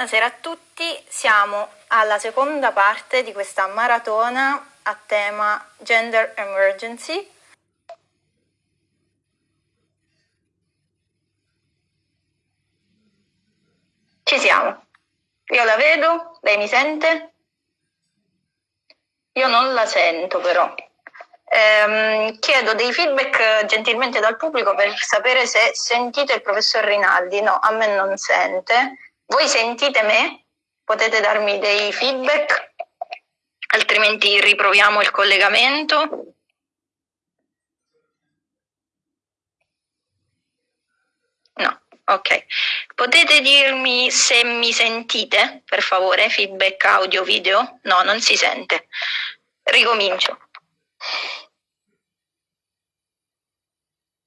Buonasera a tutti, siamo alla seconda parte di questa maratona a tema Gender Emergency. Ci siamo. Io la vedo, lei mi sente? Io non la sento però. Ehm, chiedo dei feedback gentilmente dal pubblico per sapere se sentite il professor Rinaldi. No, a me non sente. Voi sentite me? Potete darmi dei feedback? Altrimenti riproviamo il collegamento. No, ok. Potete dirmi se mi sentite, per favore? Feedback audio, video? No, non si sente. Ricomincio.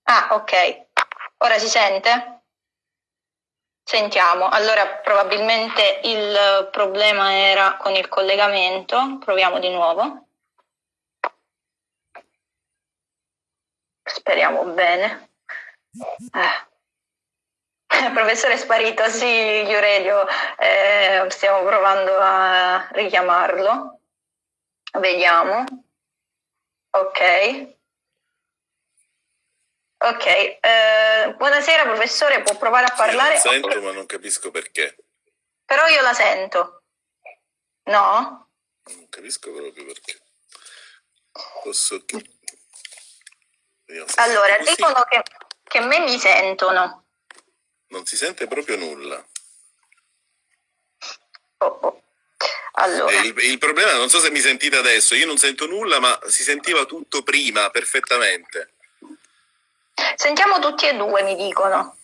Ah, ok. Ora si sente? Sentiamo. Allora, probabilmente il problema era con il collegamento. Proviamo di nuovo. Speriamo bene. Eh. Professore è sparito, sì, Iuredio, eh, stiamo provando a richiamarlo. Vediamo. Ok. Ok, eh, buonasera professore, può provare a parlare? Io la sento ma non capisco perché. Però io la sento. No? Non capisco proprio perché. Posso... Allora, dicono che, che me mi sentono. Non si sente proprio nulla. Oh, oh. Allora. Il, il, problema, non so se mi sentite adesso, io non sento nulla, ma si sentiva tutto prima, perfettamente. Sentiamo tutti e due, mi dicono.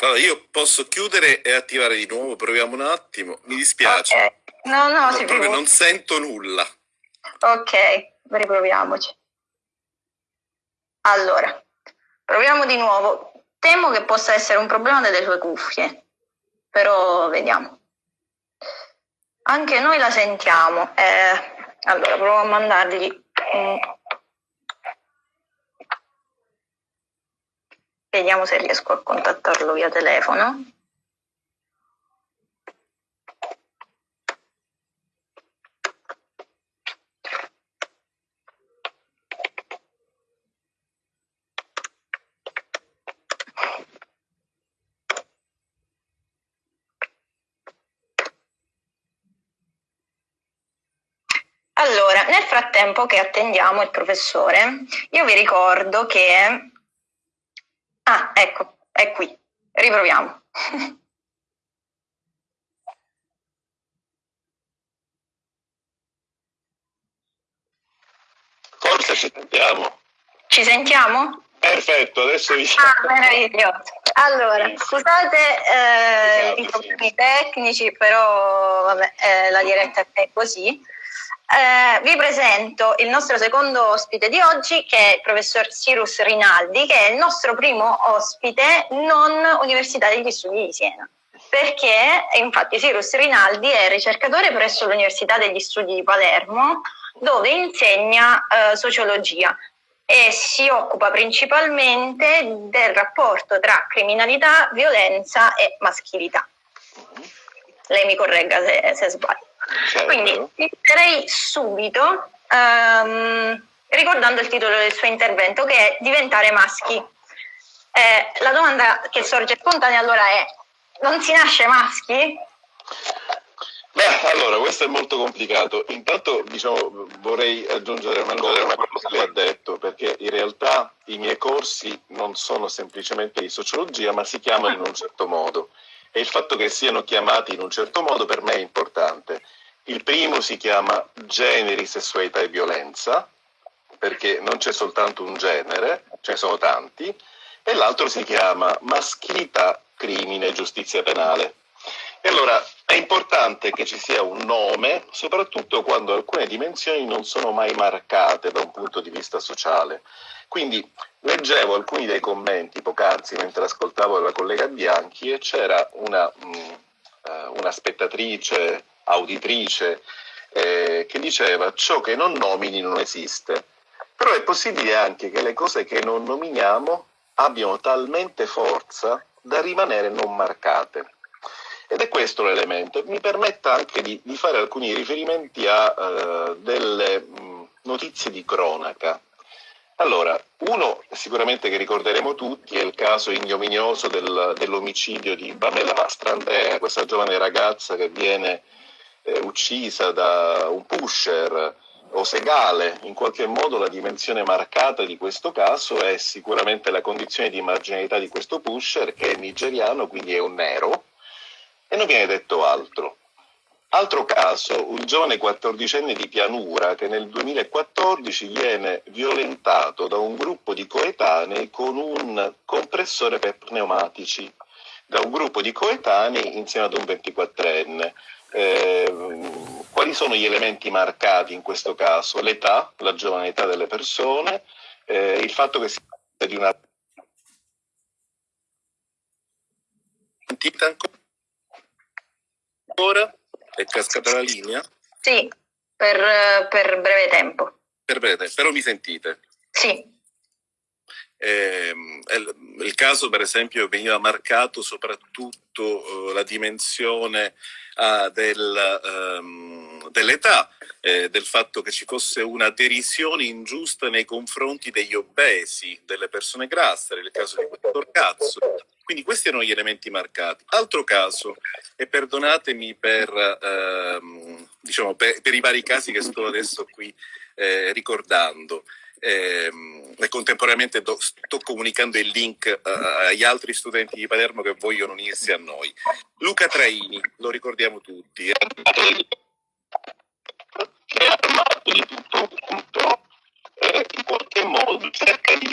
Allora, io posso chiudere e attivare di nuovo, proviamo un attimo. Mi dispiace. Okay. No, no, si proprio non sento nulla. Ok, riproviamoci. Allora, proviamo di nuovo. Temo che possa essere un problema delle sue cuffie, però vediamo. Anche noi la sentiamo. Eh, allora, provo a mandargli un Vediamo se riesco a contattarlo via telefono. Allora, nel frattempo che attendiamo il professore, io vi ricordo che Ah, ecco, è qui. Riproviamo. Forse ci sentiamo. Ci sentiamo? Perfetto, adesso vi Ah, meraviglioso. Allora, scusate eh, i problemi tecnici, però vabbè, eh, la diretta è così. Eh, vi presento il nostro secondo ospite di oggi che è il professor Cyrus Rinaldi che è il nostro primo ospite non Università degli Studi di Siena perché infatti Cyrus Rinaldi è ricercatore presso l'Università degli Studi di Palermo dove insegna eh, sociologia e si occupa principalmente del rapporto tra criminalità, violenza e maschilità. Lei mi corregga se, se sbaglio. Certo. Quindi inizierei subito um, ricordando il titolo del suo intervento che è Diventare maschi. Eh, la domanda che sorge spontanea allora è, non si nasce maschi? Beh, allora, questo è molto complicato. Intanto diciamo, vorrei aggiungere una cosa a quello che lei ha detto, perché in realtà i miei corsi non sono semplicemente di sociologia, ma si chiamano in un certo modo. E il fatto che siano chiamati in un certo modo per me è importante. Il primo si chiama generi, sessualità e violenza, perché non c'è soltanto un genere, ce ne sono tanti, e l'altro si chiama maschilità, crimine e giustizia penale. E allora è importante che ci sia un nome, soprattutto quando alcune dimensioni non sono mai marcate da un punto di vista sociale. Quindi leggevo alcuni dei commenti poc'anzi mentre ascoltavo la collega Bianchi e c'era una, mh, mm, eh, una spettatrice auditrice eh, che diceva ciò che non nomini non esiste. Però è possibile anche che le cose che non nominiamo abbiano talmente forza da rimanere non marcate. Ed è questo l'elemento. Mi permetta anche di, di fare alcuni riferimenti a uh, delle mh, notizie di cronaca. Allora, uno sicuramente che ricorderemo tutti è il caso ignominioso del, dell'omicidio di Pamela Mastrandrea, questa giovane ragazza che viene eh, uccisa da un pusher o segale. In qualche modo la dimensione marcata di questo caso è sicuramente la condizione di marginalità di questo pusher che è nigeriano, quindi è un nero, e non viene detto altro. Altro caso, un giovane quattordicenne di pianura che nel 2014 viene violentato da un gruppo di coetanei con un compressore per pneumatici, da un gruppo di coetanei insieme ad un 24enne. Eh, quali sono gli elementi marcati in questo caso? L'età, la giovane età delle persone, eh, il fatto che si tratta di una... Sentite ancora? È cascata la linea? Sì, per, per breve tempo. Per breve tempo, però mi sentite? Sì. Eh, il caso, per esempio, veniva marcato soprattutto eh, la dimensione eh, del, ehm, dell'età, eh, del fatto che ci fosse una derisione ingiusta nei confronti degli obesi, delle persone grasse, nel caso di questo ragazzo, quindi questi erano gli elementi marcati. Altro caso, e perdonatemi per, ehm, diciamo, per, per, i vari casi che sto adesso qui eh, ricordando, ehm, e contemporaneamente do, sto comunicando il link eh, agli altri studenti di Palermo che vogliono unirsi a noi. Luca Traini, lo ricordiamo tutti. È armato di tutto punto, eh, in qualche modo cerca di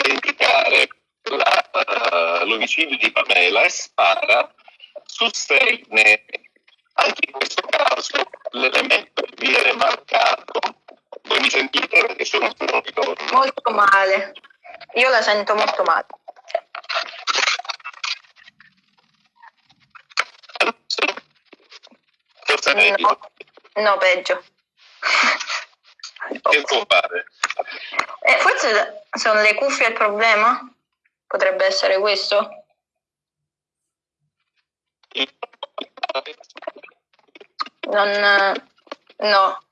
uh, l'omicidio di Pamela e spara su sei neri. Anche in questo caso l'elemento viene marcato, voi mi sentite perché sono un ritorno? Molto male, io la sento molto male. Cosa no, no, peggio. Che può fare? Eh, forse sono le cuffie il problema? Potrebbe essere questo? Non, no.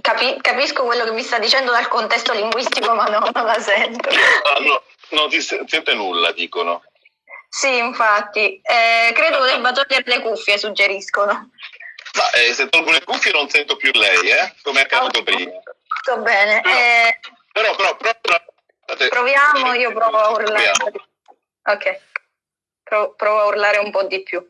Capi, capisco quello che mi sta dicendo dal contesto linguistico, ma no, non la sento. Ah, no, non si sente nulla, dicono. Sì, infatti. Eh, credo debba togliere le cuffie, suggeriscono. Ma eh, se tolgo le cuffie non sento più lei, eh? Come è accaduto prima. Sto bene. Eh, però, però, però, Proviamo, io provo a urlare. Ok, Pro, provo a urlare un po' di più.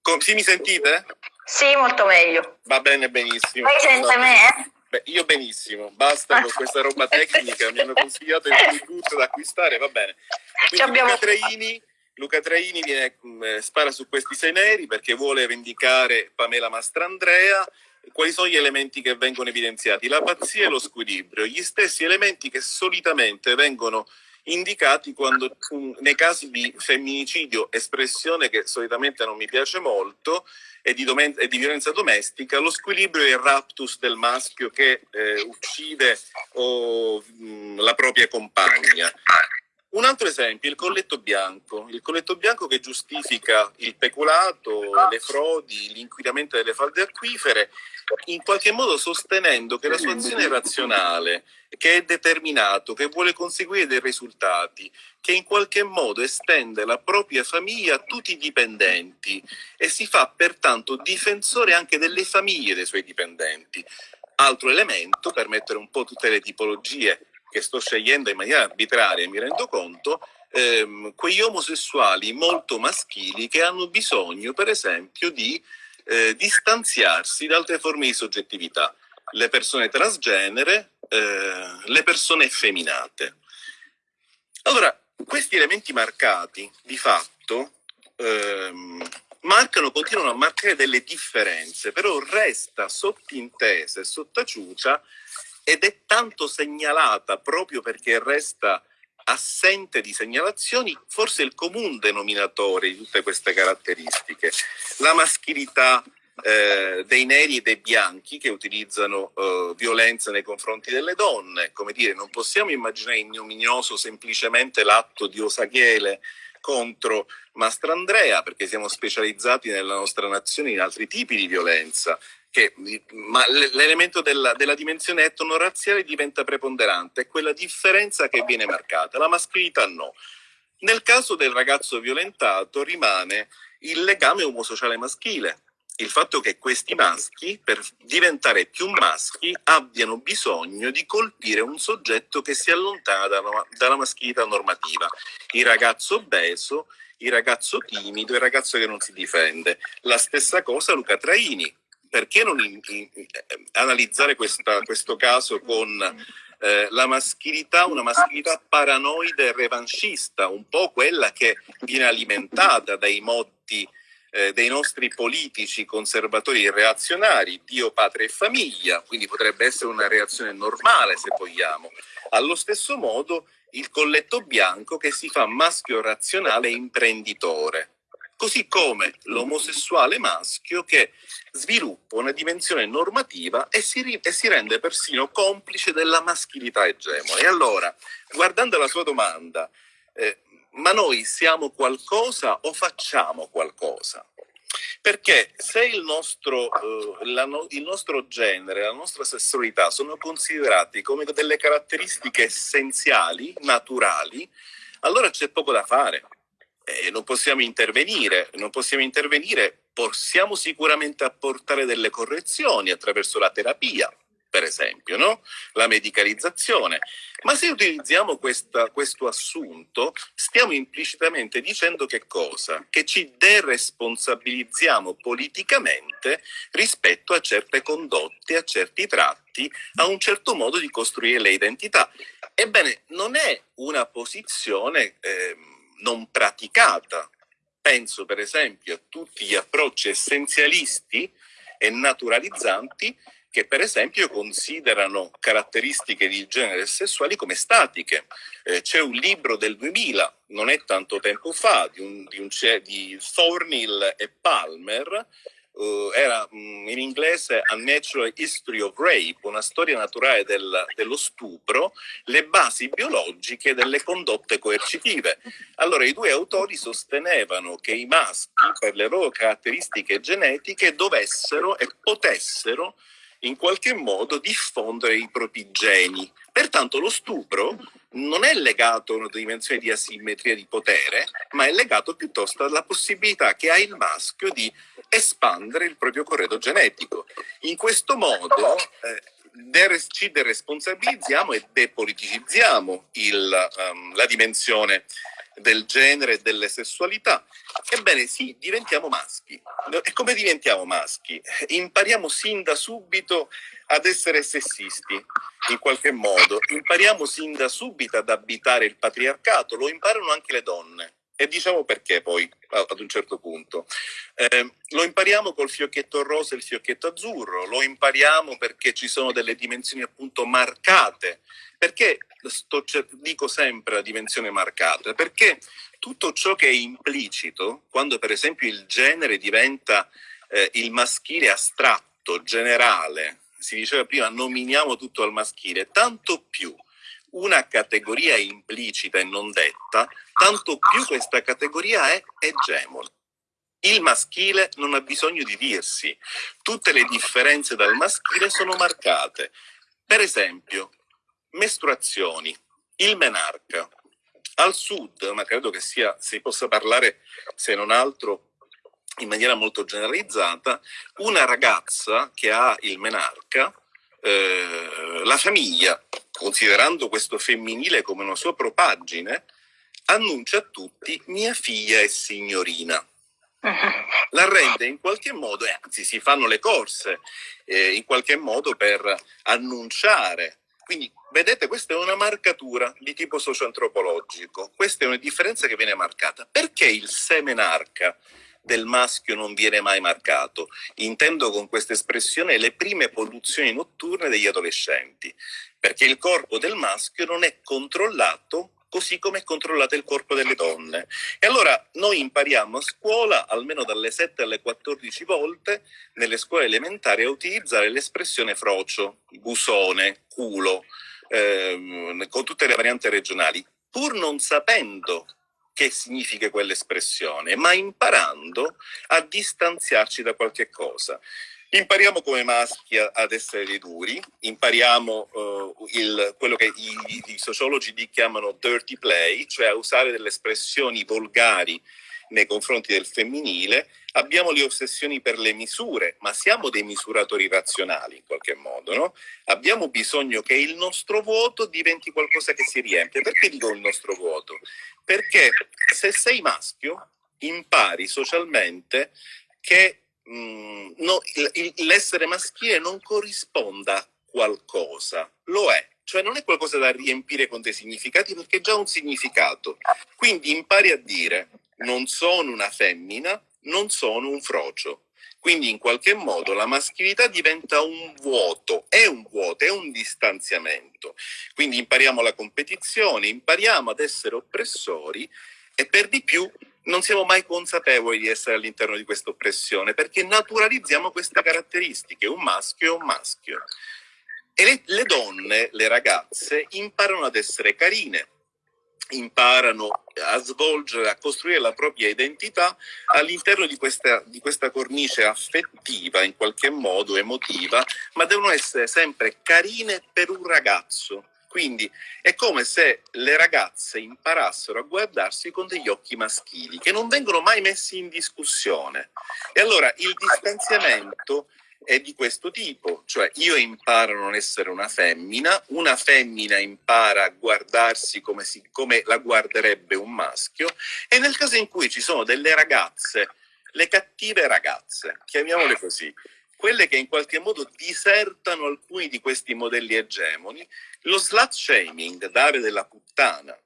Com sì, mi sentite? Sì, molto meglio. Va bene, benissimo. Lei sente me? Beh, io benissimo, basta con questa roba tecnica, mi hanno consigliato il tutto da acquistare, va bene. Quindi abbiamo... Luca Traini, Luca Traini viene, mh, spara su questi sei neri perché vuole vendicare Pamela Mastrandrea quali sono gli elementi che vengono evidenziati? La pazzia e lo squilibrio, gli stessi elementi che solitamente vengono indicati quando, nei casi di femminicidio, espressione che solitamente non mi piace molto, e di, e di violenza domestica, lo squilibrio è il raptus del maschio che eh, uccide o, mh, la propria compagna. Un altro esempio, il colletto bianco, il colletto bianco che giustifica il peculato, le frodi, l'inquinamento delle falde acquifere, in qualche modo sostenendo che la sua azione è razionale, che è determinato, che vuole conseguire dei risultati, che in qualche modo estende la propria famiglia a tutti i dipendenti e si fa pertanto difensore anche delle famiglie dei suoi dipendenti. Altro elemento, per mettere un po' tutte le tipologie che sto scegliendo in maniera arbitraria, mi rendo conto, ehm, quegli omosessuali molto maschili che hanno bisogno, per esempio, di eh, distanziarsi da altre forme di soggettività, le persone transgenere, eh, le persone effeminate. Allora, questi elementi marcati, di fatto, ehm, marcano, continuano a marcare delle differenze, però resta sottintesa e sottaciuta ed è tanto segnalata proprio perché resta assente di segnalazioni, forse il comune denominatore di tutte queste caratteristiche. La maschilità eh, dei neri e dei bianchi che utilizzano eh, violenza nei confronti delle donne, come dire, non possiamo immaginare ignominioso semplicemente l'atto di Osaghele contro Mastrandrea, perché siamo specializzati nella nostra nazione in altri tipi di violenza. Che, l'elemento della, della dimensione etno-razziale diventa preponderante, è quella differenza che viene marcata, la maschilità no. Nel caso del ragazzo violentato rimane il legame omosociale maschile, il fatto che questi maschi, per diventare più maschi, abbiano bisogno di colpire un soggetto che si allontana dalla, dalla maschilità normativa. Il ragazzo obeso, il ragazzo timido, il ragazzo che non si difende. La stessa cosa Luca Traini. Perché non in, in, in, analizzare questa, questo caso con eh, la maschilità, una maschilità paranoide e revanchista, un po' quella che viene alimentata dai motti eh, dei nostri politici conservatori e reazionari, Dio, patria e famiglia, quindi potrebbe essere una reazione normale se vogliamo. Allo stesso modo il colletto bianco che si fa maschio razionale e imprenditore, così come l'omosessuale maschio che sviluppa una dimensione normativa e si, e si rende persino complice della maschilità egemone. E allora, guardando la sua domanda, eh, ma noi siamo qualcosa o facciamo qualcosa? Perché se il nostro, uh, la, il nostro, genere, la nostra sessualità sono considerati come delle caratteristiche essenziali, naturali, allora c'è poco da fare. Eh, non possiamo intervenire, non possiamo intervenire, possiamo sicuramente apportare delle correzioni attraverso la terapia, per esempio, no? la medicalizzazione. Ma se utilizziamo questa, questo assunto, stiamo implicitamente dicendo che cosa? Che ci deresponsabilizziamo politicamente rispetto a certe condotte, a certi tratti, a un certo modo di costruire le identità. Ebbene, non è una posizione eh, non praticata. Penso per esempio a tutti gli approcci essenzialisti e naturalizzanti che per esempio considerano caratteristiche di genere sessuali come statiche. Eh, c'è un libro del 2000, non è tanto tempo fa, di, un, di, un, di Thornhill e Palmer, Uh, era um, in inglese A Natural History of Rape, una storia naturale del, dello stupro, le basi biologiche delle condotte coercitive. Allora i due autori sostenevano che i maschi, per le loro caratteristiche genetiche, dovessero e potessero in qualche modo diffondere i propri geni. Pertanto lo stupro non è legato a una dimensione di asimmetria di potere, ma è legato piuttosto alla possibilità che ha il maschio di espandere il proprio corredo genetico. In questo modo eh, ci deresponsabilizziamo e depoliticizziamo il, um, la dimensione del genere e delle sessualità. Ebbene sì, diventiamo maschi. E come diventiamo maschi? Impariamo sin da subito ad essere sessisti, in qualche modo. Impariamo sin da subito ad abitare il patriarcato, lo imparano anche le donne. E diciamo perché poi, ad un certo punto. Eh, lo impariamo col fiocchetto rosa e il fiocchetto azzurro, lo impariamo perché ci sono delle dimensioni appunto marcate. Perché sto, dico sempre la dimensione marcata? Perché tutto ciò che è implicito, quando per esempio il genere diventa eh, il maschile astratto, generale, si diceva prima nominiamo tutto al maschile, tanto più una categoria implicita e non detta, tanto più questa categoria è egemone. Il maschile non ha bisogno di dirsi, tutte le differenze dal maschile sono marcate. Per esempio, mestruazioni, il menarca. Al sud, ma credo che sia, si possa parlare se non altro in maniera molto generalizzata, una ragazza che ha il menarca, eh, la famiglia considerando questo femminile come una sua propaggine, annuncia a tutti mia figlia è signorina. La rende in qualche modo, anzi si fanno le corse eh, in qualche modo per annunciare. Quindi vedete, questa è una marcatura di tipo socio-antropologico, questa è una differenza che viene marcata. Perché il semenarca del maschio non viene mai marcato. Intendo con questa espressione le prime polluzioni notturne degli adolescenti, perché il corpo del maschio non è controllato così come è controllato il corpo delle donne. E allora noi impariamo a scuola, almeno dalle 7 alle 14 volte, nelle scuole elementari, a utilizzare l'espressione frocio, busone, culo, ehm, con tutte le varianti regionali, pur non sapendo che significa quell'espressione, ma imparando a distanziarci da qualche cosa. Impariamo come maschi ad essere dei duri, impariamo uh, il, quello che i, i, sociologi chiamano dirty play, cioè a usare delle espressioni volgari nei confronti del femminile, abbiamo le ossessioni per le misure, ma siamo dei misuratori razionali in qualche modo, no? Abbiamo bisogno che il nostro vuoto diventi qualcosa che si riempie. Perché dico il nostro vuoto? Perché se sei maschio, impari socialmente che Mm, no, l'essere maschile non corrisponda a qualcosa, lo è, cioè non è qualcosa da riempire con dei significati perché è già un significato. Quindi impari a dire non sono una femmina, non sono un frocio. Quindi in qualche modo la maschilità diventa un vuoto, è un vuoto, è un distanziamento. Quindi impariamo la competizione, impariamo ad essere oppressori e per di più non siamo mai consapevoli di essere all'interno di questa oppressione perché naturalizziamo queste caratteristiche, un maschio è un maschio. E le, le donne, le ragazze, imparano ad essere carine, imparano a svolgere, a costruire la propria identità all'interno di di questa cornice affettiva, in qualche modo emotiva, ma devono essere sempre carine per un ragazzo quindi è come se le ragazze imparassero a guardarsi con degli occhi maschili che non vengono mai messi in discussione. E allora il distanziamento è di questo tipo, cioè io imparo a non essere una femmina, una femmina impara a guardarsi come, si, come la guarderebbe un maschio e nel caso in cui ci sono delle ragazze, le cattive ragazze, chiamiamole così, quelle che in qualche modo disertano alcuni di questi modelli egemoni, lo slut shaming, dare della puttana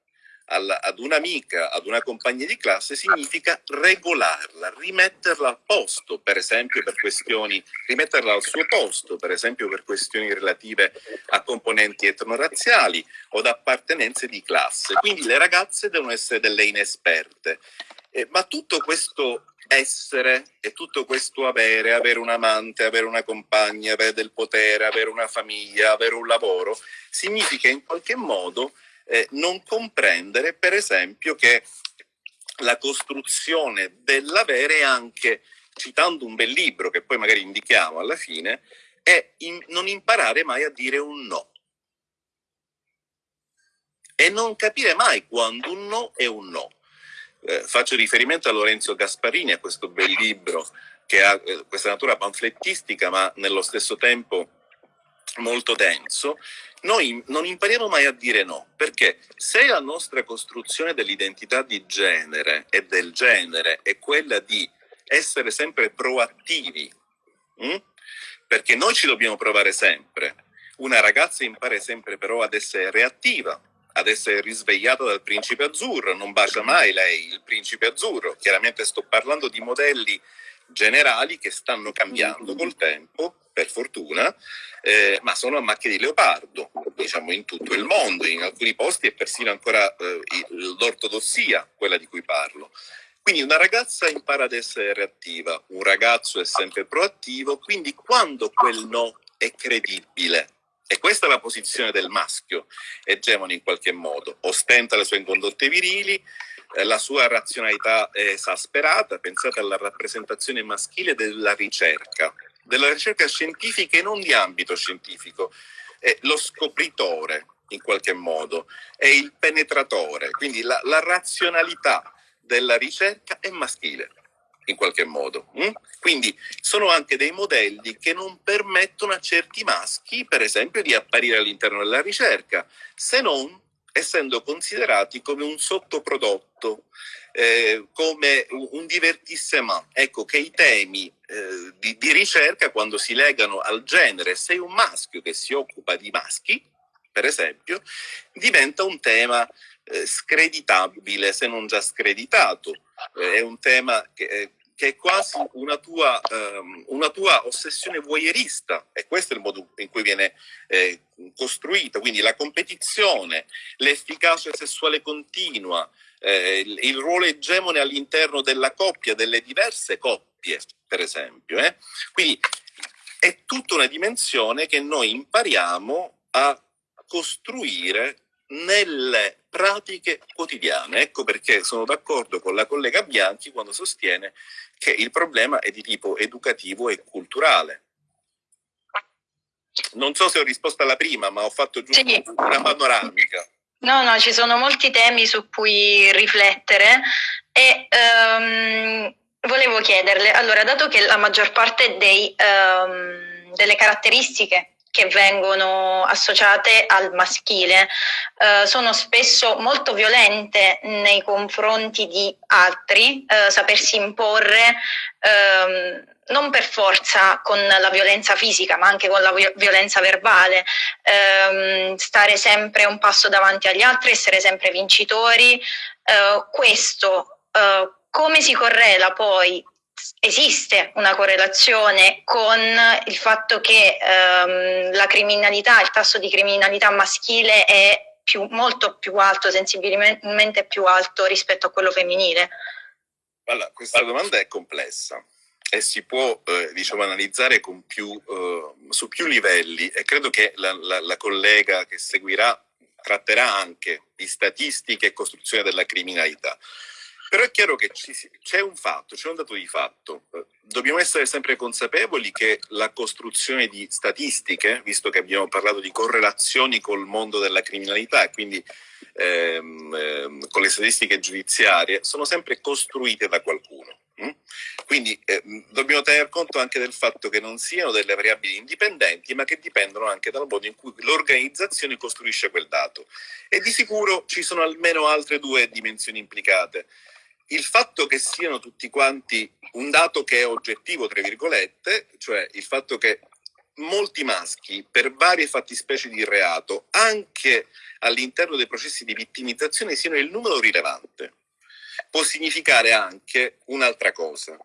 alla, ad un'amica, ad una compagna di classe, significa regolarla, rimetterla al posto, per esempio per questioni, rimetterla al suo posto, per esempio per questioni relative a componenti etnorazziali o da appartenenze di classe. Quindi le ragazze devono essere delle inesperte. Eh, ma tutto questo essere e tutto questo avere, avere un amante, avere una compagna, avere del potere, avere una famiglia, avere un lavoro, significa in qualche modo eh, non comprendere, per esempio, che la costruzione dell'avere è anche, citando un bel libro che poi magari indichiamo alla fine, è in, non imparare mai a dire un no. E non capire mai quando un no è un no eh, faccio riferimento a Lorenzo Gasparini, a questo bel libro che ha eh, questa natura panflettistica ma nello stesso tempo molto denso, noi non impariamo mai a dire no, perché se la nostra costruzione dell'identità di genere e del genere è quella di essere sempre proattivi, hm? perché noi ci dobbiamo provare sempre, una ragazza impara sempre però ad essere reattiva, ad essere risvegliata dal principe azzurro, non bacia mai lei il principe azzurro. Chiaramente sto parlando di modelli generali che stanno cambiando col tempo, per fortuna, eh, ma sono a macchie di leopardo, diciamo in tutto il mondo, in alcuni posti è persino ancora eh, l'ortodossia quella di cui parlo. Quindi una ragazza impara ad essere reattiva, un ragazzo è sempre proattivo, quindi quando quel no è credibile, e questa è la posizione del maschio, egemone in qualche modo, ostenta le sue incondotte virili, eh, la sua razionalità è esasperata, pensate alla rappresentazione maschile della ricerca, della ricerca scientifica e non di ambito scientifico, è lo scopritore in qualche modo, è il penetratore, quindi la, la razionalità della ricerca è maschile in qualche modo. Hm? Quindi sono anche dei modelli che non permettono a certi maschi, per esempio, di apparire all'interno della ricerca, se non essendo considerati come un sottoprodotto, eh, come un divertissement. Ecco che i temi eh, di, di ricerca, quando si legano al genere, sei un maschio che si occupa di maschi, per esempio, diventa un tema eh, screditabile, se non già screditato. Eh, è un tema che, che è quasi una tua, um, una tua, ossessione voyeurista e questo è il modo in cui viene eh, costruita, quindi la competizione, l'efficacia sessuale continua, eh, il, il, ruolo egemone all'interno della coppia, delle diverse coppie, per esempio. Eh? Quindi è tutta una dimensione che noi impariamo a costruire nelle pratiche quotidiane. Ecco perché sono d'accordo con la collega Bianchi quando sostiene che il problema è di tipo educativo e culturale. Non so se ho risposto alla prima, ma ho fatto giusto sì. una panoramica. No, no, ci sono molti temi su cui riflettere e um, volevo chiederle, allora, dato che la maggior parte dei, um, delle caratteristiche che vengono associate al maschile uh, sono spesso molto violente nei confronti di altri, uh, sapersi imporre um, non per forza con la violenza fisica, ma anche con la violenza verbale, ehm, stare sempre un passo davanti agli altri, essere sempre vincitori. Eh, questo eh, come si correla poi? Esiste una correlazione con il fatto che ehm, la criminalità, il tasso di criminalità maschile è più, molto più alto, sensibilmente più alto rispetto a quello femminile? Allora, questa domanda è complessa e si può eh, diciamo, analizzare più, eh, su più livelli e credo che la, la, la, collega che seguirà tratterà anche di statistiche e costruzione della criminalità. Però è chiaro che c'è un fatto, c'è un dato di fatto. Dobbiamo essere sempre consapevoli che la costruzione di statistiche, visto che abbiamo parlato di correlazioni col mondo della criminalità e quindi ehm, ehm, con le statistiche giudiziarie, sono sempre costruite da qualcuno. Mm? Quindi eh, dobbiamo tener conto anche del fatto che non siano delle variabili indipendenti, ma che dipendono anche dal modo in cui l'organizzazione costruisce quel dato. E di sicuro ci sono almeno altre due dimensioni implicate il fatto che siano tutti quanti un dato che è oggettivo, tra virgolette, cioè il fatto che molti maschi per varie fattispecie di reato, anche all'interno dei processi di vittimizzazione, siano il numero rilevante, può significare anche un'altra cosa,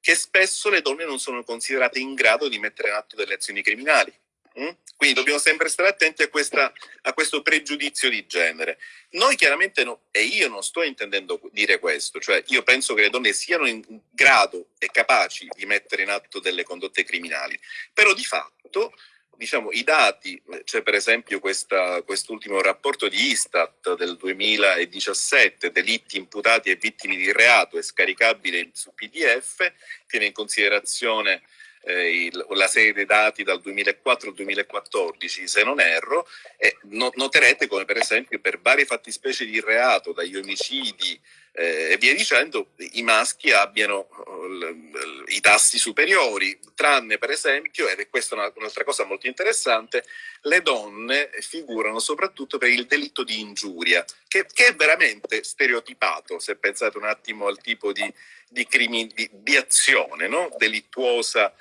che spesso le donne non sono considerate in grado di mettere in atto delle azioni criminali. Mm? Quindi dobbiamo sempre stare attenti a, questa, a, questo pregiudizio di genere. Noi chiaramente, no, e io non sto intendendo dire questo, cioè io penso che le donne siano in grado e capaci di mettere in atto delle condotte criminali, però di fatto diciamo, i dati, c'è per esempio questa, quest'ultimo rapporto di Istat del 2017, delitti imputati e vittime di reato, è scaricabile su PDF, tiene in considerazione eh, il, la serie dei dati dal 2004 al 2014, se non erro, e no, noterete come per esempio per varie fattispecie di reato, dagli omicidi eh, e via dicendo, i maschi abbiano uh, i tassi superiori, tranne per esempio, ed è questa una, un'altra cosa molto interessante, le donne figurano soprattutto per il delitto di ingiuria, che, che è veramente stereotipato, se pensate un attimo al tipo di di, di, di azione no? delittuosa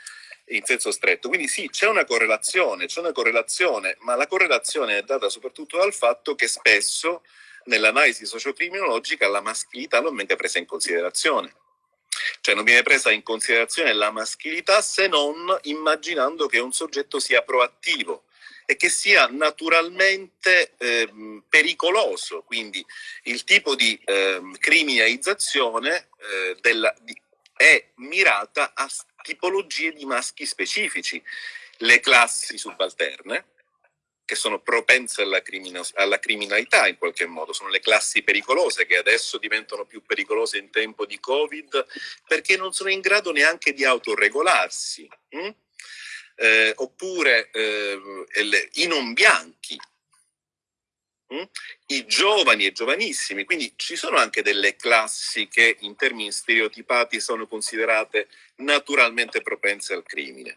in senso stretto. Quindi sì, c'è una correlazione, c'è una correlazione, ma la correlazione è data soprattutto dal fatto che spesso nell'analisi sociocriminologica la maschilità non viene presa in considerazione. Cioè non viene presa in considerazione la maschilità se non immaginando che un soggetto sia proattivo, e che sia naturalmente eh, pericoloso, quindi il tipo di eh, criminalizzazione eh, della, di, è mirata a tipologie di maschi specifici, le classi subalterne, che sono propense alla, alla, criminalità in qualche modo, sono le classi pericolose che adesso diventano più pericolose in tempo di Covid perché non sono in grado neanche di autoregolarsi. Hm? Eh, oppure eh, i non bianchi, hm? i giovani e giovanissimi, quindi ci sono anche delle classi che in termini stereotipati sono considerate naturalmente propense al crimine.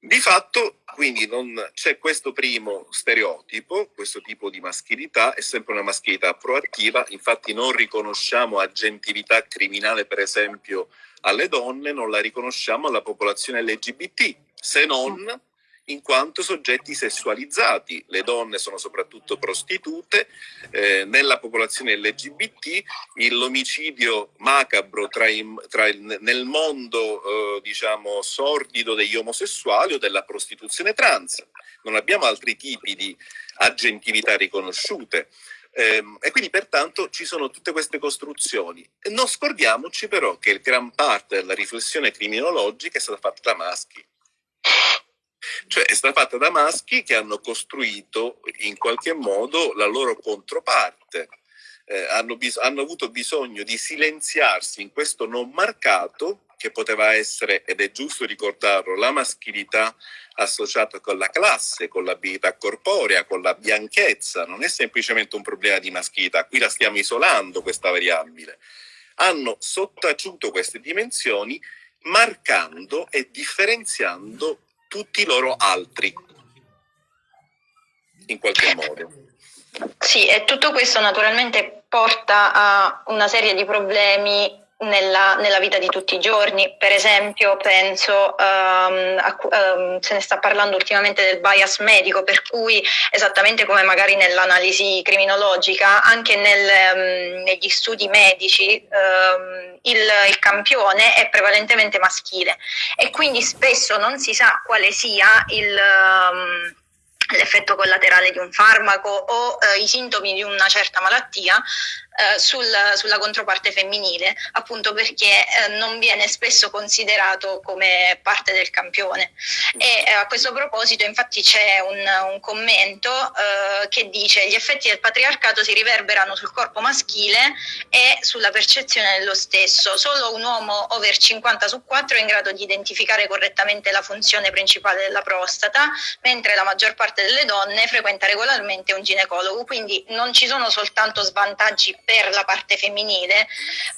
Di fatto, quindi, c'è questo primo stereotipo, questo tipo di maschilità, è sempre una maschilità proattiva, infatti non riconosciamo agentività criminale, per esempio, alle donne, non la riconosciamo alla popolazione LGBT, se non in quanto soggetti sessualizzati. Le donne sono soprattutto prostitute, eh, nella popolazione LGBT l'omicidio macabro tra i, tra il, nel mondo eh, diciamo sordido degli omosessuali o della prostituzione trans. Non abbiamo altri tipi di aggentività riconosciute. Eh, e quindi pertanto ci sono tutte queste costruzioni. Non scordiamoci però che gran parte della riflessione criminologica è stata fatta da maschi cioè è stata fatta da maschi che hanno costruito in qualche modo la loro controparte, eh, hanno, bis- hanno avuto bisogno di silenziarsi in questo non marcato che poteva essere, ed è giusto ricordarlo, la maschilità associata con la classe, con l'abilità corporea, con la bianchezza, non è semplicemente un problema di maschilità, qui la stiamo isolando questa variabile. Hanno sottaciuto queste dimensioni marcando e differenziando tutti i loro altri, in qualche modo. Sì, e tutto questo naturalmente porta a una serie di problemi nella, nella, vita di tutti i giorni. Per esempio, penso, um, a, um, se ne sta parlando ultimamente del bias medico, per cui esattamente come magari nell'analisi criminologica, anche nel, um, negli studi medici il, il, campione è prevalentemente maschile e quindi spesso non si sa quale sia il l'effetto collaterale di un farmaco o eh, i sintomi di una certa malattia eh, sul, sulla controparte femminile, appunto perché eh, non viene spesso considerato come parte del campione. E eh, a questo proposito infatti c'è un, un commento eh, che dice gli effetti del patriarcato si riverberano sul corpo maschile e sulla percezione dello stesso. Solo un uomo over 50 su 4 è in grado di identificare correttamente la funzione principale della prostata, mentre la maggior parte delle donne frequenta regolarmente un ginecologo, quindi non ci sono soltanto svantaggi per la parte femminile,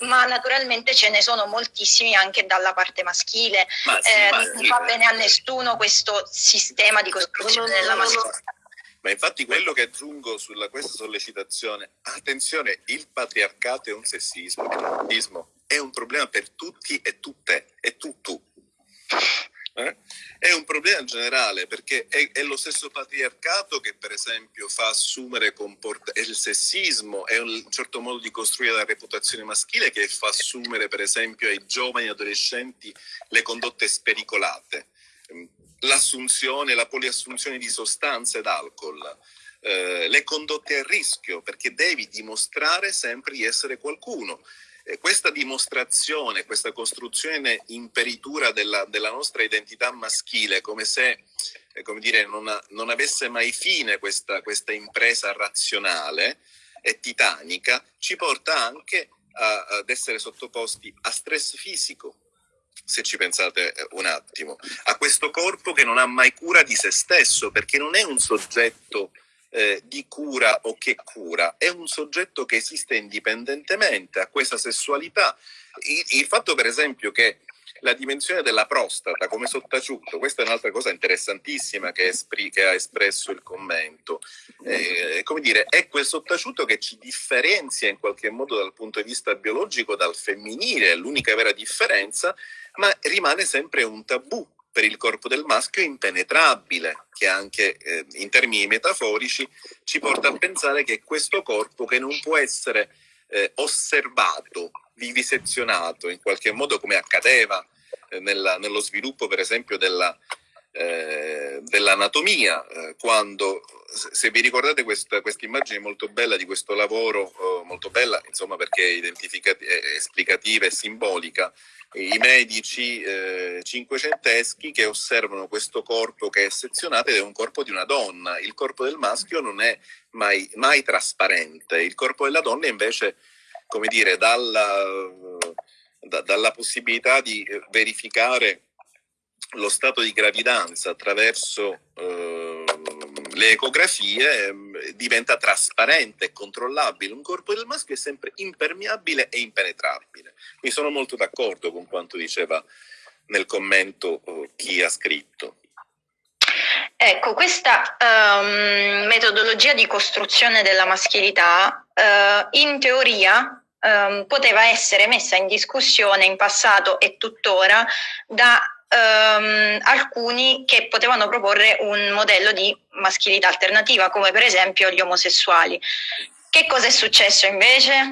ma naturalmente ce ne sono moltissimi anche dalla parte maschile. Sì, eh, non va bene a nessuno questo sistema di costruzione no, no, della mascolinità. Ma infatti quello che aggiungo sulla questa sollecitazione, attenzione, il patriarcato è un sessismo, è un problema per tutti e tutte, e tu tu. Eh? È un problema generale perché è, è, lo stesso patriarcato che per esempio fa assumere comportamenti, il sessismo, è un certo modo di costruire la reputazione maschile che fa assumere per esempio ai giovani adolescenti le condotte spericolate, l'assunzione, la poliassunzione di sostanze ed alcol. Eh, le condotte a rischio perché devi dimostrare sempre di essere qualcuno questa dimostrazione, questa costruzione imperitura della, della nostra identità maschile, come se eh, come dire, non, non, avesse mai fine questa, questa, impresa razionale e titanica, ci porta anche a, ad essere sottoposti a stress fisico, se ci pensate eh, un attimo, a questo corpo che non ha mai cura di se stesso, perché non è un soggetto eh, di cura o che cura, è un soggetto che esiste indipendentemente a questa sessualità. Il, il fatto per esempio che la dimensione della prostata come sottaciutto, questa è un'altra cosa interessantissima che, espri, che ha espresso il commento, eh, come dire, è quel sottaciutto che ci differenzia in qualche modo dal punto di vista biologico dal femminile, è l'unica vera differenza, ma rimane sempre un tabù per il corpo del maschio impenetrabile, che anche eh, in termini metaforici ci porta a pensare che questo corpo che non può essere eh, osservato, vivisezionato in qualche modo come accadeva eh, nella, nello sviluppo per esempio della, eh, dell'anatomia, eh, quando se vi ricordate questa, questa, immagine molto bella di questo lavoro, eh, molto bella insomma perché è esplicativa e simbolica, i medici eh, cinquecenteschi che osservano questo corpo che è sezionato ed è un corpo di una donna. Il corpo del maschio non è mai, mai trasparente, il corpo della donna invece, come dire, dalla, da, dalla possibilità di verificare lo stato di gravidanza attraverso eh, le ecografie eh, diventa trasparente e controllabile. Un corpo del maschio è sempre impermeabile e impenetrabile. Mi sono molto d'accordo con quanto diceva nel commento eh, chi ha scritto. Ecco, questa um, metodologia di costruzione della maschilità uh, in teoria um, poteva essere messa in discussione in passato e tuttora da um, alcuni che potevano proporre un modello di maschilità alternativa, come per esempio gli omosessuali. Che cosa è successo invece?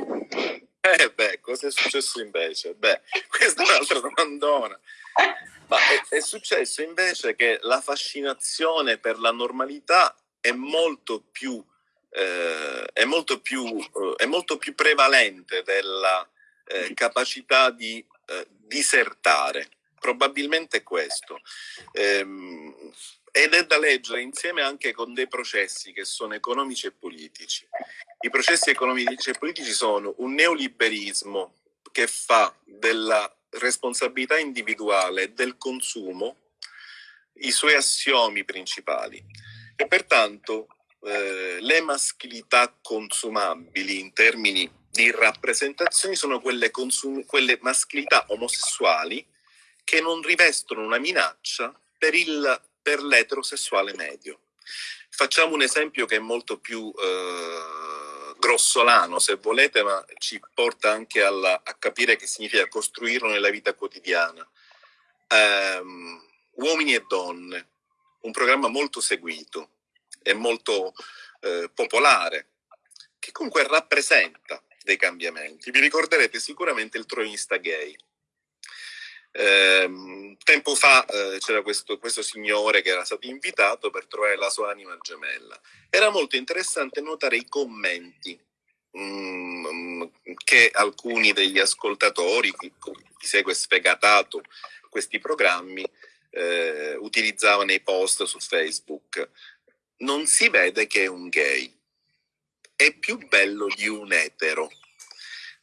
Eh beh, cosa è successo invece? Beh, questa è un'altra domandona. Ma è, è, successo invece che la fascinazione per la normalità è molto più, eh, è molto più, eh, è molto più prevalente della eh, capacità di eh, disertare probabilmente questo. Ehm, ed è da leggere insieme anche con dei processi che sono economici e politici. I processi economici e politici sono un neoliberismo che fa della responsabilità individuale del consumo i suoi assiomi principali e pertanto eh, le maschilità consumabili in termini di rappresentazioni sono quelle, quelle maschilità omosessuali che non rivestono una minaccia per, il, per l'eterosessuale medio. Facciamo un esempio che è molto più eh, grossolano, se volete, ma ci porta anche alla, a capire che significa costruirlo nella vita quotidiana. Um, Uomini e donne, un programma molto seguito e molto eh, popolare, che comunque rappresenta dei cambiamenti. Vi ricorderete sicuramente il troista gay. Eh, tempo fa eh, c'era questo, questo, signore che era stato invitato per trovare la sua anima gemella. Era molto interessante notare i commenti mm, che alcuni degli ascoltatori, chi, chi segue sfegatato questi programmi, eh, utilizzava nei post su Facebook. Non si vede che è un gay, è più bello di un etero.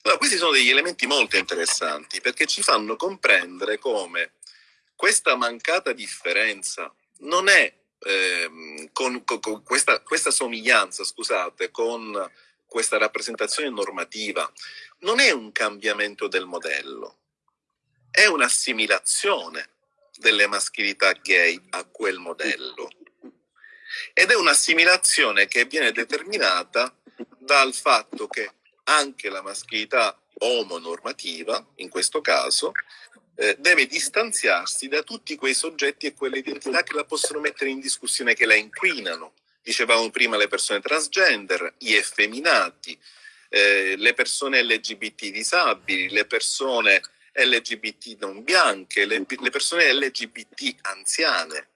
Allora, questi sono degli elementi molto interessanti perché ci fanno comprendere come questa mancata differenza non è ehm, con, con, con questa, questa, somiglianza, scusate, con questa rappresentazione normativa, non è un cambiamento del modello, è un'assimilazione delle maschilità gay a quel modello. Ed è un'assimilazione che viene determinata dal fatto che anche la maschilità omonormativa, in questo caso, eh, deve distanziarsi da tutti quei soggetti e quelle identità che la possono mettere in discussione, che la inquinano. Dicevamo prima le persone transgender, gli effeminati, eh, le persone LGBT disabili, le persone LGBT non bianche, le, le persone LGBT anziane,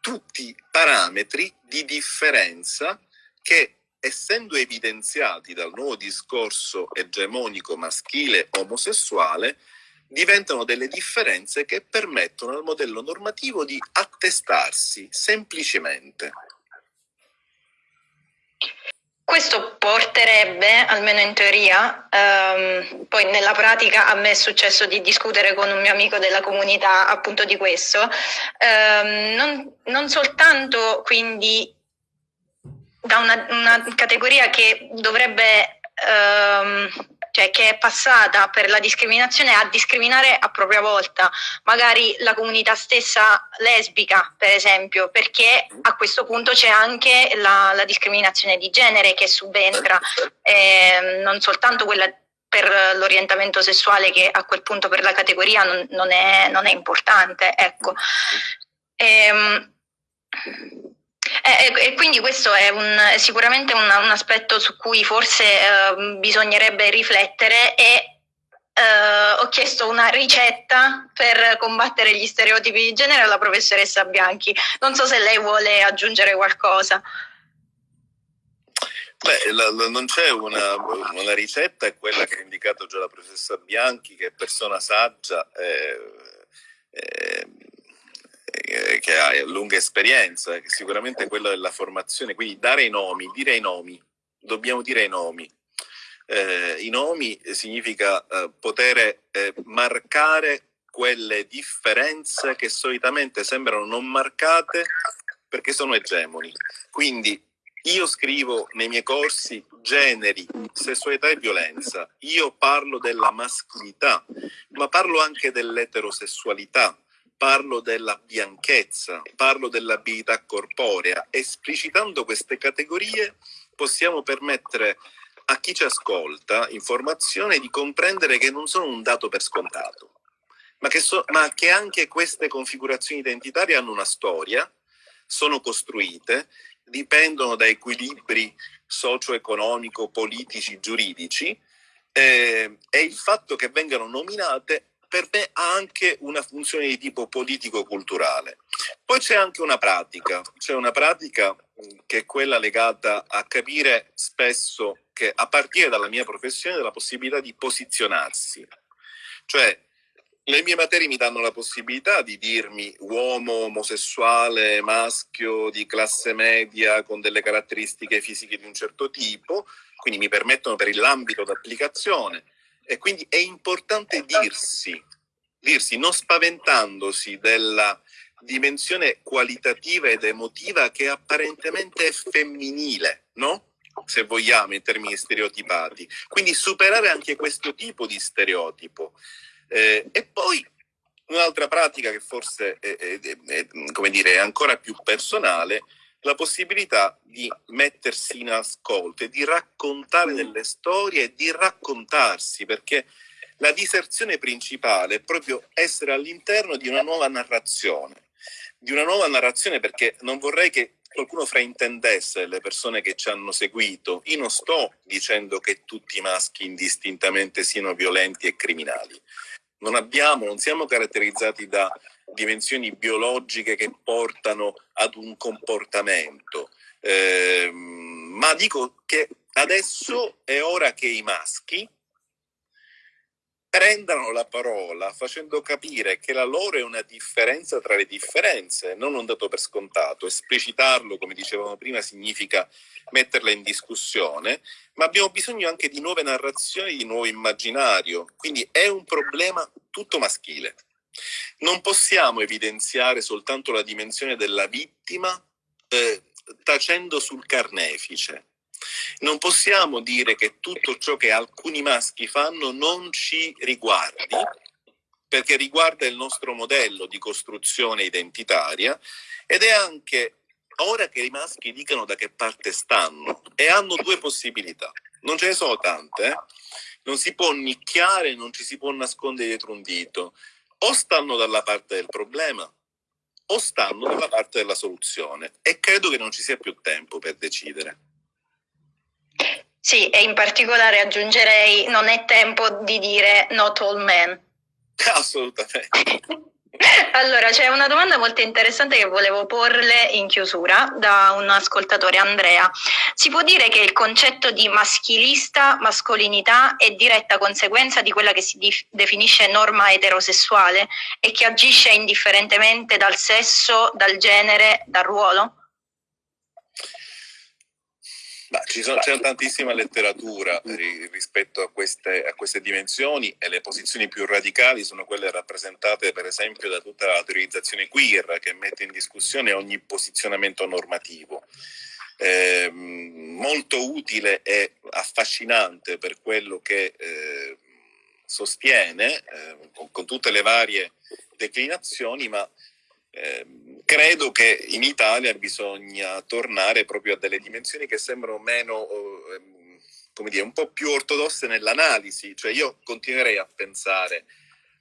tutti parametri di differenza che essendo evidenziati dal nuovo discorso egemonico maschile omosessuale, diventano delle differenze che permettono al modello normativo di attestarsi semplicemente. Questo porterebbe, almeno in teoria, ehm, poi nella pratica a me è successo di discutere con un mio amico della comunità appunto di questo, ehm, non, non, soltanto quindi da una, una categoria che dovrebbe ehm, cioè che è passata per la discriminazione a discriminare a propria volta, magari la comunità stessa lesbica, per esempio, perché a questo punto c'è anche la, la discriminazione di genere che subentra, eh, non soltanto quella per l'orientamento sessuale che a quel punto per la categoria non, non, è, non è, importante. Ecco. Ehm, e, e, quindi questo è, un, è sicuramente un, un, aspetto su cui forse eh, bisognerebbe riflettere e eh, ho chiesto una ricetta per combattere gli stereotipi di genere alla professoressa Bianchi. Non so se lei vuole aggiungere qualcosa. Beh, la, la, non c'è una, una, ricetta, è quella che ha indicato già la professoressa Bianchi, che è persona saggia. Eh, eh, eh, che ha lunga esperienza, che sicuramente è quella della formazione, quindi dare i nomi, dire i nomi, dobbiamo dire i nomi. Eh, I nomi significa eh, poter eh, marcare quelle differenze che solitamente sembrano non marcate perché sono egemoni. Quindi io scrivo nei miei corsi generi, sessualità e violenza, io parlo della maschilità, ma parlo anche dell'eterosessualità, parlo della bianchezza, parlo dell'abilità corporea. Esplicitando queste categorie possiamo permettere a chi ci ascolta informazione di comprendere che non sono un dato per scontato, ma che, so, ma che anche queste configurazioni identitarie hanno una storia, sono costruite, dipendono da equilibri socio-economico, politici, giuridici eh, e il fatto che vengano nominate per me ha anche una funzione di tipo politico-culturale. Poi c'è anche una pratica, c'è una pratica che è quella legata a capire spesso che a partire dalla mia professione la possibilità di posizionarsi. Cioè le mie materie mi danno la possibilità di dirmi uomo, omosessuale, maschio, di classe media, con delle caratteristiche fisiche di un certo tipo, quindi mi permettono per l'ambito d'applicazione. E quindi è importante dirsi, dirsi non spaventandosi della dimensione qualitativa ed emotiva che apparentemente è femminile, no? Se vogliamo, in termini stereotipati. Quindi superare anche questo tipo di stereotipo. Eh, e poi un'altra pratica che forse è, è, è, come dire, è ancora più personale, la possibilità di mettersi in ascolto e di raccontare delle storie e di raccontarsi, perché la diserzione principale è proprio essere all'interno di una nuova narrazione, di una nuova narrazione perché non vorrei che qualcuno fraintendesse le persone che ci hanno seguito. Io non sto dicendo che tutti i maschi indistintamente siano violenti e criminali. Non abbiamo, non siamo caratterizzati da dimensioni biologiche che portano ad un comportamento, eh, ma dico che adesso è ora che i maschi prendano la parola facendo capire che la loro è una differenza tra le differenze, non un dato per scontato. Esplicitarlo, come dicevamo prima, significa metterla in discussione, ma abbiamo bisogno anche di nuove narrazioni, di nuovo immaginario. Quindi è un problema tutto maschile. Non possiamo evidenziare soltanto la dimensione della vittima eh, tacendo sul carnefice non possiamo dire che tutto ciò che alcuni maschi fanno non ci riguardi, perché riguarda il nostro modello di costruzione identitaria ed è anche ora che i maschi dicano da che parte stanno e hanno due possibilità. Non ce ne sono tante, eh? non si può nicchiare, non ci si può nascondere dietro un dito. O stanno dalla parte del problema o stanno dalla parte della soluzione e credo che non ci sia più tempo per decidere. Sì, e in particolare aggiungerei non è tempo di dire not all men. Assolutamente. Allora, c'è una domanda molto interessante che volevo porle in chiusura da un ascoltatore, Andrea. Si può dire che il concetto di maschilista, mascolinità è diretta conseguenza di quella che si definisce norma eterosessuale e che agisce indifferentemente dal sesso, dal genere, dal ruolo? Sono, c'è tantissima letteratura rispetto a queste, a queste, dimensioni e le posizioni più radicali sono quelle rappresentate per esempio da tutta la teorizzazione queer che mette in discussione ogni posizionamento normativo. Eh, molto utile e affascinante per quello che eh, sostiene eh, con, con, tutte le varie declinazioni, ma Ehm, credo che in Italia bisogna tornare proprio a delle dimensioni che sembrano meno, ehm, come dire, un po' più ortodosse nell'analisi, cioè io continuerei a pensare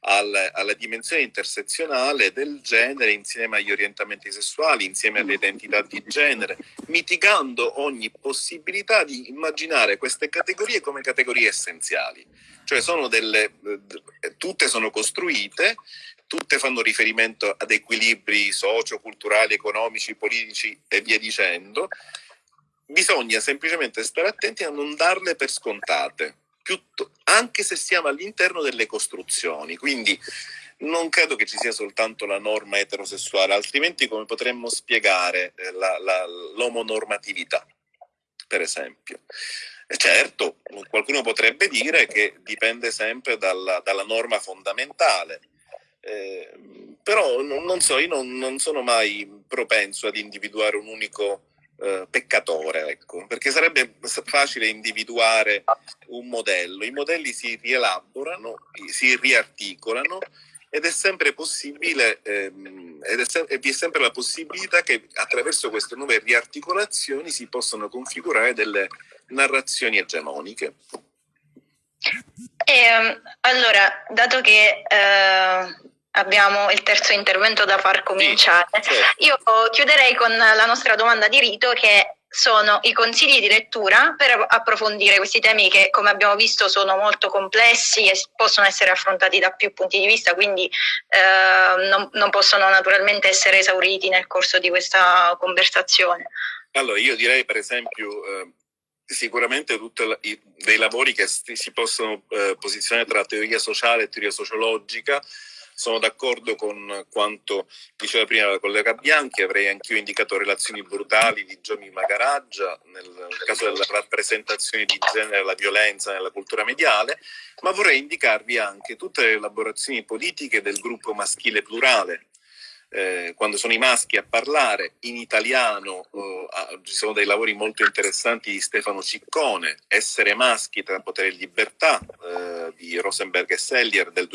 al, alla dimensione intersezionale del genere insieme agli orientamenti sessuali, insieme alle identità di genere, mitigando ogni possibilità di immaginare queste categorie come categorie essenziali. Cioè sono delle, eh, tutte sono costruite tutte fanno riferimento ad equilibri socio-culturali, economici, politici e via dicendo, bisogna semplicemente stare attenti a non darle per scontate, anche se siamo all'interno delle costruzioni. Quindi non credo che ci sia soltanto la norma eterosessuale, altrimenti come potremmo spiegare eh, l'omonormatività, per esempio? Certo, qualcuno potrebbe dire che dipende sempre dalla, dalla norma fondamentale, eh, però non, so, io non, non, sono mai propenso ad individuare un unico eh, peccatore, ecco, perché sarebbe facile individuare un modello. I modelli si rielaborano, si riarticolano ed è sempre possibile, ehm, ed è se- e vi è sempre la possibilità che attraverso queste nuove riarticolazioni si possano configurare delle narrazioni egemoniche. E, ehm, allora, dato che eh, abbiamo il terzo intervento da far cominciare. Sì, certo. Io chiuderei con la nostra domanda di rito che sono i consigli di lettura per approfondire questi temi che come abbiamo visto sono molto complessi e possono essere affrontati da più punti di vista, quindi eh, non, non, possono naturalmente essere esauriti nel corso di questa conversazione. Allora, io direi per esempio eh, sicuramente tutti dei lavori che si possono eh, posizionare tra teoria sociale e teoria sociologica, sono d'accordo con quanto diceva prima la collega Bianchi, avrei anch'io indicato relazioni brutali di Gianni Magaraggia nel, caso della rappresentazione di genere e la violenza nella cultura mediale, ma vorrei indicarvi anche tutte le elaborazioni politiche del gruppo maschile plurale, eh, quando sono i maschi a parlare in italiano, eh, ci sono dei lavori molto interessanti di Stefano Ciccone, Essere maschi tra potere e libertà eh, di Rosenberg e Sellier del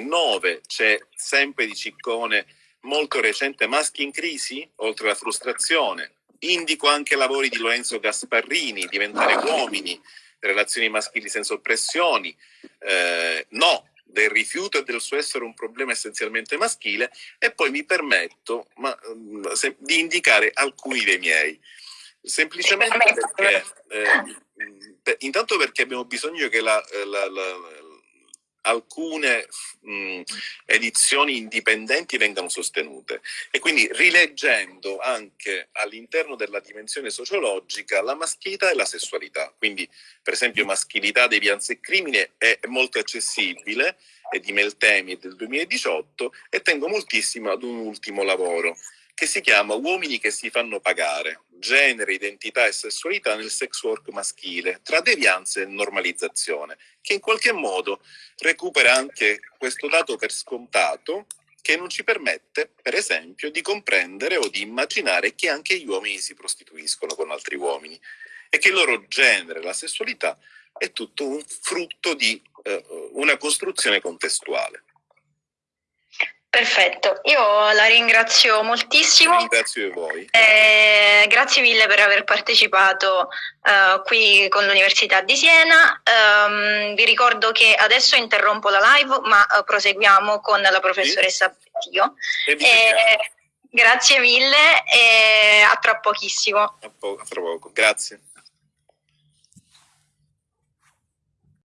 2009, c'è sempre di Ciccone molto recente Maschi in crisi, oltre alla frustrazione. Indico anche lavori di Lorenzo Gasparrini, Diventare uomini, relazioni maschili senza oppressioni, eh, no, del rifiuto e del suo essere un problema essenzialmente maschile e poi mi permetto ma, mm, se, di indicare alcuni dei miei. Semplicemente perché, eh, intanto perché abbiamo bisogno che la, la, la alcune mh, edizioni indipendenti vengano sostenute e quindi rileggendo anche all'interno della dimensione sociologica la maschilità e la sessualità. Quindi per esempio maschilità, devianza e crimine è molto accessibile, è di Meltemi del 2018 e tengo moltissimo ad un ultimo lavoro che si chiama Uomini che si fanno pagare, genere, identità e sessualità nel sex work maschile, tra devianza e normalizzazione, che in qualche modo recupera anche questo dato per scontato che non ci permette, per esempio, di comprendere o di immaginare che anche gli uomini si prostituiscono con altri uomini e che il loro genere, la sessualità, è tutto un frutto di eh, una costruzione contestuale. Perfetto, io la ringrazio moltissimo. Ringrazio voi. Eh, grazie mille per aver partecipato uh, qui con l'Università di Siena. Um, vi ricordo che adesso interrompo la live, ma uh, proseguiamo con la professoressa. Bettio. Eh, grazie mille e a tra pochissimo. A, po- a tra poco, grazie.